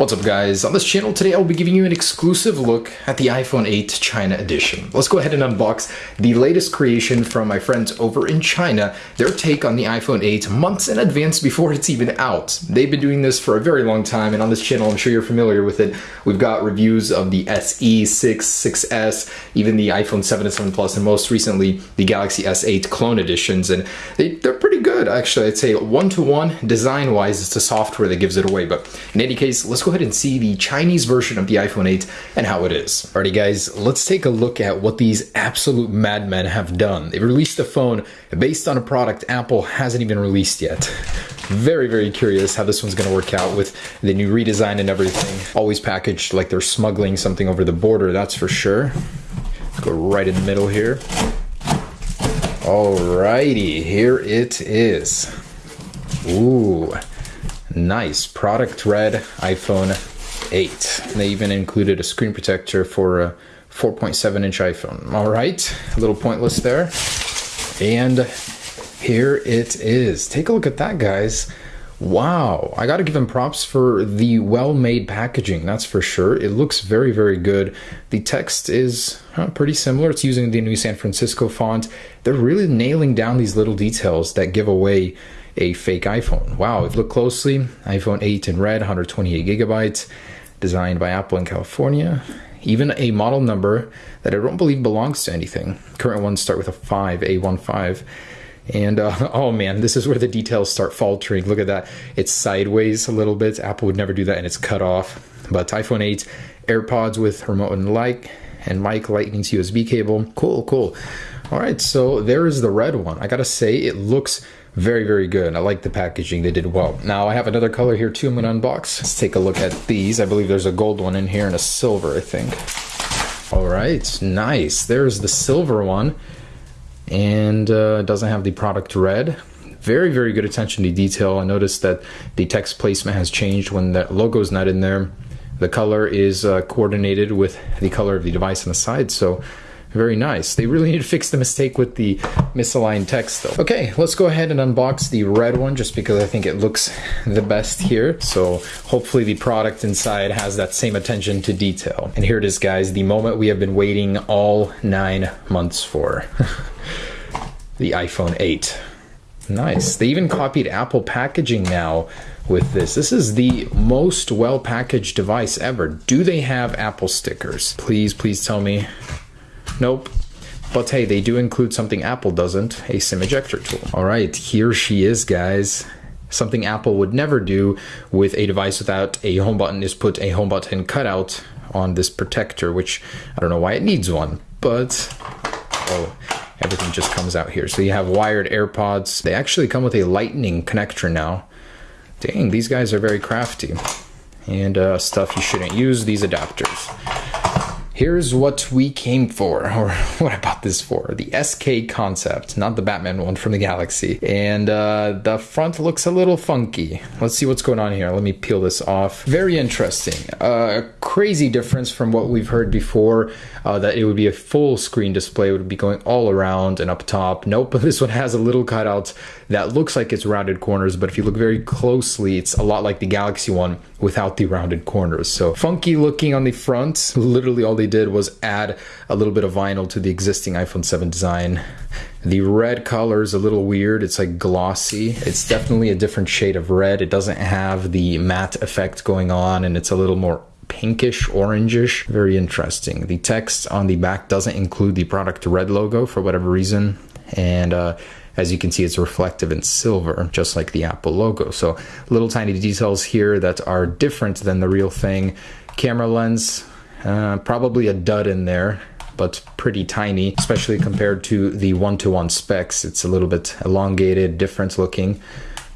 What's up guys, on this channel today I'll be giving you an exclusive look at the iPhone 8 China edition. Let's go ahead and unbox the latest creation from my friends over in China, their take on the iPhone 8 months in advance before it's even out. They've been doing this for a very long time and on this channel I'm sure you're familiar with it. We've got reviews of the SE, 6, 6S, even the iPhone 7 and 7 Plus and most recently the Galaxy S8 clone editions and they, they're pretty good actually. I'd say one-to-one -one, design-wise it's the software that gives it away but in any case let's go go ahead and see the Chinese version of the iPhone 8 and how it is. Alrighty guys, let's take a look at what these absolute madmen have done. They've released a phone based on a product Apple hasn't even released yet. Very, very curious how this one's gonna work out with the new redesign and everything. Always packaged like they're smuggling something over the border, that's for sure. Go right in the middle here. Alrighty, here it is. Ooh, Nice. Product red iPhone 8. They even included a screen protector for a 4.7 inch iPhone. All right, a little pointless there. And here it is. Take a look at that, guys. Wow, I gotta give them props for the well-made packaging, that's for sure. It looks very, very good. The text is huh, pretty similar. It's using the new San Francisco font. They're really nailing down these little details that give away a fake iPhone. Wow, if you look closely, iPhone 8 in red, 128 gigabytes, designed by Apple in California. Even a model number that I don't believe belongs to anything. Current ones start with a 5, A15. And uh, oh man, this is where the details start faltering. Look at that. It's sideways a little bit. Apple would never do that and it's cut off. But iPhone 8, EarPods with remote and light, and mic lightning to USB cable. Cool, cool. All right, so there is the red one. I gotta say, it looks very, very good. I like the packaging. They did well. Now I have another color here too I'm gonna unbox. Let's take a look at these. I believe there's a gold one in here and a silver, I think. All right, nice. There's the silver one and uh, doesn't have the product red. Very, very good attention to detail. I noticed that the text placement has changed when the logo's not in there. The color is uh, coordinated with the color of the device on the side, so very nice. They really need to fix the mistake with the misaligned text though. Okay, let's go ahead and unbox the red one just because I think it looks the best here. So hopefully the product inside has that same attention to detail. And here it is guys, the moment we have been waiting all nine months for. the iPhone 8. Nice. They even copied Apple packaging now with this. This is the most well packaged device ever. Do they have Apple stickers? Please, please tell me. Nope. But hey, they do include something Apple doesn't, a SIM ejector tool. All right, here she is, guys. Something Apple would never do with a device without a home button is put a home button cutout on this protector, which I don't know why it needs one, but oh, everything just comes out here. So you have wired EarPods. They actually come with a lightning connector now. Dang, these guys are very crafty. And uh, stuff you shouldn't use, these adapters here's what we came for, or what I bought this for. The SK concept, not the Batman one from the Galaxy. And uh, the front looks a little funky. Let's see what's going on here. Let me peel this off. Very interesting. Uh, crazy difference from what we've heard before, uh, that it would be a full screen display, it would be going all around and up top. Nope, but this one has a little cutout that looks like it's rounded corners, but if you look very closely, it's a lot like the Galaxy one without the rounded corners. So funky looking on the front. Literally all they did was add a little bit of vinyl to the existing iPhone 7 design. The red color is a little weird. It's like glossy. It's definitely a different shade of red. It doesn't have the matte effect going on and it's a little more pinkish orangish very interesting the text on the back doesn't include the product red logo for whatever reason and uh, as you can see, it's reflective in silver, just like the Apple logo. So little tiny details here that are different than the real thing. Camera lens, uh, probably a dud in there, but pretty tiny, especially compared to the one-to-one -one specs. It's a little bit elongated, different looking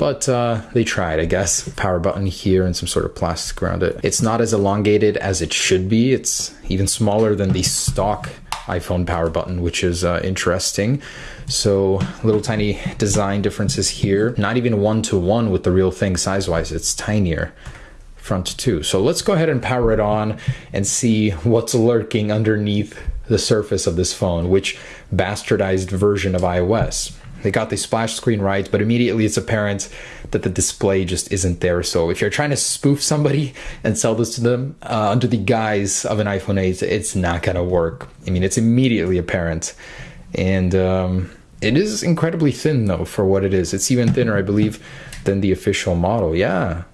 but uh, they tried, I guess. Power button here and some sort of plastic around it. It's not as elongated as it should be. It's even smaller than the stock iPhone power button, which is uh, interesting. So little tiny design differences here. Not even one to one with the real thing size-wise. It's tinier front too. So let's go ahead and power it on and see what's lurking underneath the surface of this phone, which bastardized version of iOS. they got the splash screen right, but immediately it's apparent that the display just isn't there. So if you're trying to spoof somebody and sell this to them uh, under the guise of an iPhone 8, it's not gonna work. I mean, it's immediately apparent, and um, it is incredibly thin though for what it is. It's even thinner, I believe, than the official model. Yeah.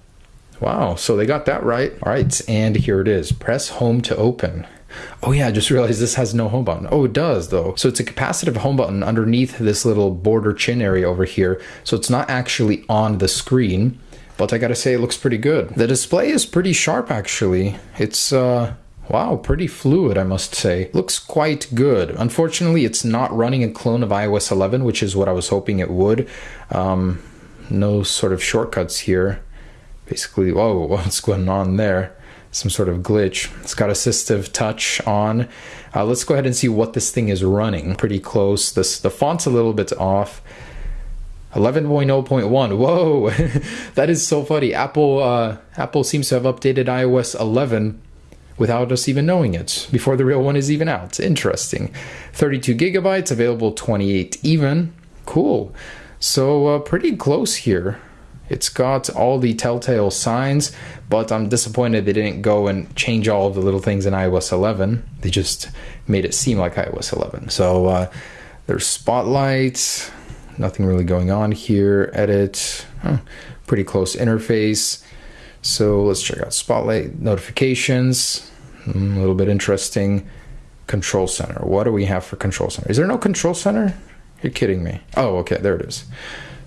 Wow, so they got that right. All right, and here it is. Press home to open. Oh yeah, I just realized this has no home button. Oh, it does though. So it's a capacitive home button underneath this little border chin area over here. So it's not actually on the screen, but I gotta say it looks pretty good. The display is pretty sharp actually. It's uh, Wow, pretty fluid, I must say. Looks quite good. Unfortunately, it's not running a clone of iOS 11, which is what I was hoping it would. Um, no sort of shortcuts here. Basically, whoa, what's going on there? some sort of glitch. It's got assistive touch on. Uh, let's go ahead and see what this thing is running. Pretty close. This the font's a little bit off. 11.0.1. Whoa, that is so funny. Apple uh, Apple seems to have updated iOS 11 without us even knowing it before the real one is even out. Interesting. 32 gigabytes, available 28 even. Cool. So uh, pretty close here. It's got all the telltale signs, but I'm disappointed they didn't go and change all of the little things in iOS 11. They just made it seem like iOS 11. So uh, there's spotlight, nothing really going on here. Edit, huh, pretty close interface. So let's check out Spotlight notifications. Mm, a little bit interesting. Control center. What do we have for control center? Is there no control center? You're kidding me. Oh, okay, there it is.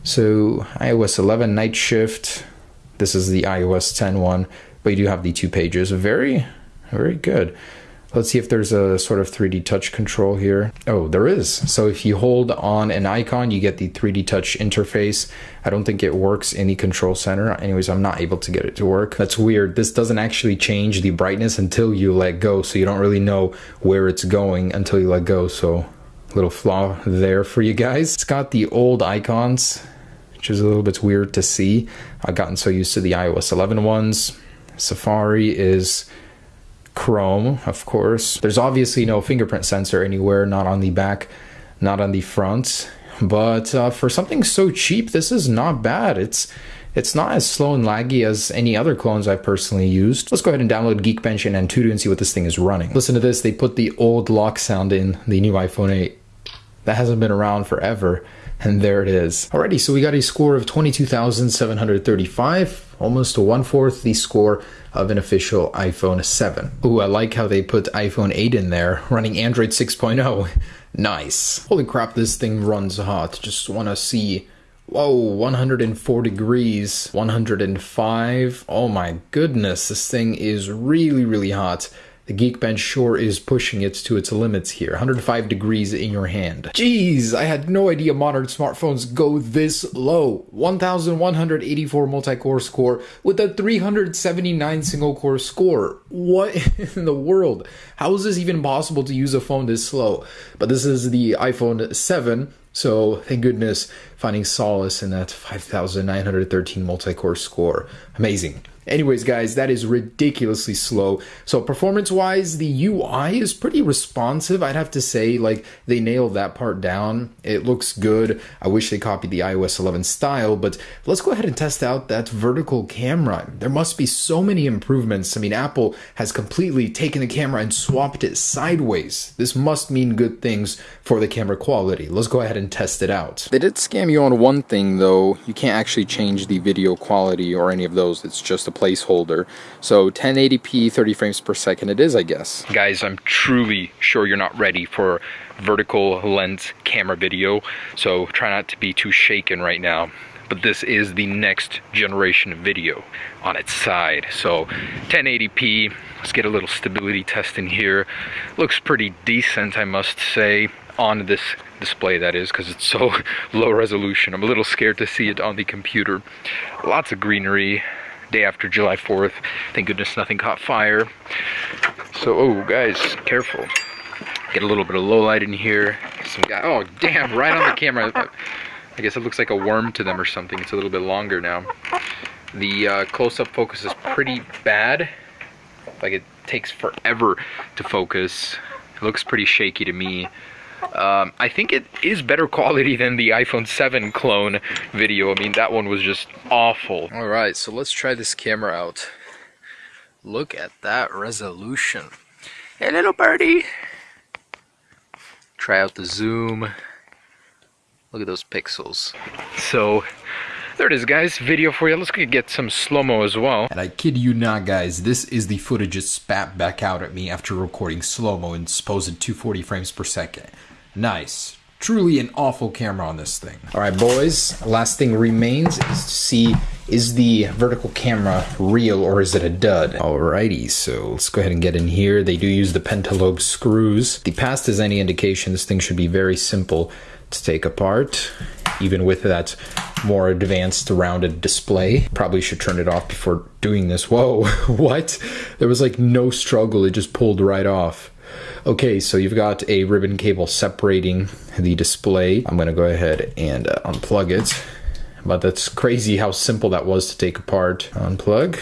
So iOS 11 night shift. This is the iOS 10 one, but you do have the two pages. Very, very good. Let's see if there's a sort of 3D touch control here. Oh, there is. So if you hold on an icon, you get the 3D touch interface. I don't think it works in the control center. Anyways, I'm not able to get it to work. That's weird. This doesn't actually change the brightness until you let go. So you don't really know where it's going until you let go. So little flaw there for you guys. It's got the old icons, which is a little bit weird to see. I've gotten so used to the iOS 11 ones. Safari is Chrome, of course. There's obviously no fingerprint sensor anywhere, not on the back, not on the front. But uh, for something so cheap, this is not bad. It's it's not as slow and laggy as any other clones I've personally used. Let's go ahead and download Geekbench and Antutu and see what this thing is running. Listen to this, they put the old lock sound in the new iPhone 8. That hasn't been around forever, and there it is. Alrighty, so we got a score of 22,735, almost a one-fourth the score of an official iPhone 7. Ooh, I like how they put iPhone 8 in there, running Android 6.0. nice. Holy crap, this thing runs hot. Just want to see Whoa, 104 degrees, 105. Oh my goodness, this thing is really, really hot. The Geekbench sure is pushing it to its limits here. 105 degrees in your hand. Jeez, I had no idea modern smartphones go this low. 1184 multi-core score with a 379 single-core score. What in the world? How is this even possible to use a phone this slow? But this is the iPhone 7 so thank goodness finding solace in that 5,913 multi-core score. Amazing. Anyways, guys, that is ridiculously slow. So performance-wise, the UI is pretty responsive. I'd have to say, like, they nailed that part down. It looks good. I wish they copied the iOS 11 style, but let's go ahead and test out that vertical camera. There must be so many improvements. I mean, Apple has completely taken the camera and swapped it sideways. This must mean good things for the camera quality. Let's go ahead and test it out. They did you on one thing, though. You can't actually change the video quality or any of those. It's just a placeholder. So 1080p, 30 frames per second it is, I guess. Guys, I'm truly sure you're not ready for vertical lens camera video, so try not to be too shaken right now. But this is the next generation of video on its side. So 1080p, let's get a little stability test in here. Looks pretty decent, I must say, on this display that is because it's so low resolution. I'm a little scared to see it on the computer. Lots of greenery, day after July 4th. Thank goodness nothing caught fire. So, oh, guys, careful. Get a little bit of low light in here. Some guy, oh, damn, right on the camera. I guess it looks like a worm to them or something. It's a little bit longer now. The uh, close-up focus is pretty bad. Like it takes forever to focus. It looks pretty shaky to me. Um, I think it is better quality than the iPhone 7 clone video. I mean, that one was just awful. All right, so let's try this camera out. Look at that resolution. Hey, little birdie. Try out the zoom. Look at those pixels. So, there it is guys, video for you. Let's get some slow-mo as well. And I kid you not guys, this is the footage it spat back out at me after recording slow-mo in supposed 240 frames per second. Nice. Truly an awful camera on this thing. Alright boys, last thing remains is to see is the vertical camera real or is it a dud? Alrighty, so let's go ahead and get in here. They do use the pentalobe screws. The past is any indication, this thing should be very simple to take apart, even with that more advanced rounded display. Probably should turn it off before doing this. Whoa, what? There was like no struggle, it just pulled right off. Okay, so you've got a ribbon cable separating the display. I'm gonna go ahead and uh, unplug it. But that's crazy how simple that was to take apart. Unplug.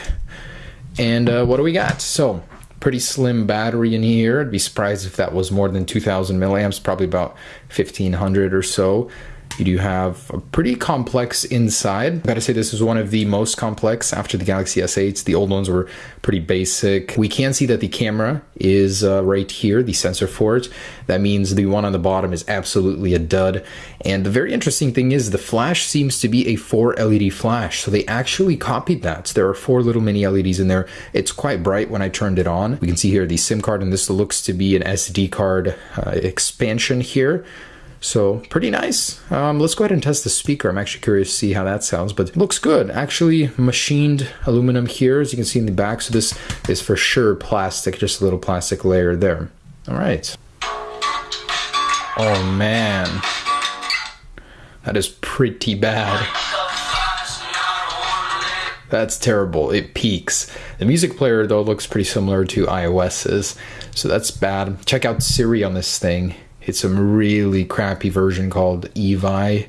And uh, what do we got? So, pretty slim battery in here. I'd be surprised if that was more than 2000 milliamps, probably about 1500 or so. You do have a pretty complex inside. I Gotta say this is one of the most complex after the Galaxy S8s. The old ones were pretty basic. We can see that the camera is uh, right here, the sensor for it. That means the one on the bottom is absolutely a dud. And the very interesting thing is the flash seems to be a 4 LED flash. So they actually copied that. There are four little mini LEDs in there. It's quite bright when I turned it on. We can see here the SIM card and this looks to be an SD card uh, expansion here. So pretty nice. Um, let's go ahead and test the speaker. I'm actually curious to see how that sounds, but looks good. Actually machined aluminum here, as you can see in the back. So this is for sure plastic, just a little plastic layer there. All right. Oh man, that is pretty bad. That's terrible. It peaks. The music player though looks pretty similar to iOS's, so that's bad. Check out Siri on this thing. It's a really crappy version called Evi.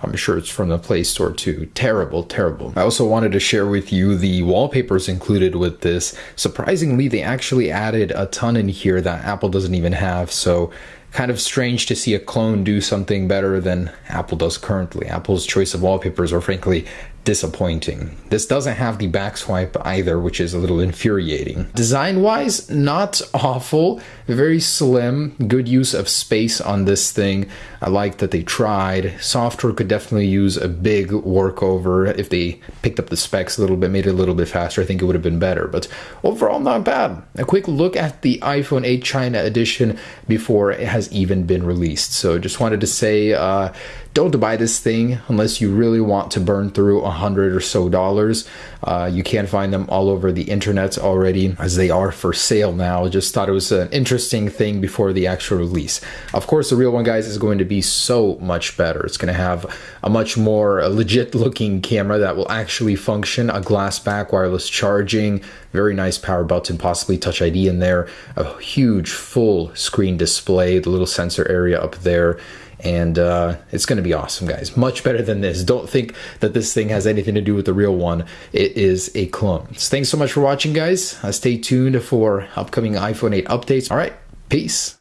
I'm sure it's from the Play Store too. Terrible, terrible. I also wanted to share with you the wallpapers included with this. Surprisingly, they actually added a ton in here that Apple doesn't even have. So kind of strange to see a clone do something better than Apple does currently. Apple's choice of wallpapers are frankly disappointing. This doesn't have the back swipe either, which is a little infuriating. Design wise, not awful. Very slim, good use of space on this thing. I like that they tried. Software could definitely use a big workover. If they picked up the specs a little bit, made it a little bit faster, I think it would have been better. But overall, not bad. A quick look at the iPhone 8 China edition before it has even been released. So just wanted to say, uh, don't buy this thing unless you really want to burn through a hundred or so dollars. Uh, you can find them all over the internet already as they are for sale now. Just thought it was an interesting thing before the actual release. Of course, the real one, guys, is going to be so much better. It's going to have a much more legit looking camera that will actually function, a glass back wireless charging, very nice power button, possibly Touch ID in there, a huge full screen display, the little sensor area up there and uh, it's going to be awesome, guys. Much better than this. Don't think that this thing has anything to do with the real one. It is a clone. So thanks so much for watching, guys. Uh, stay tuned for upcoming iPhone 8 updates. All right, peace.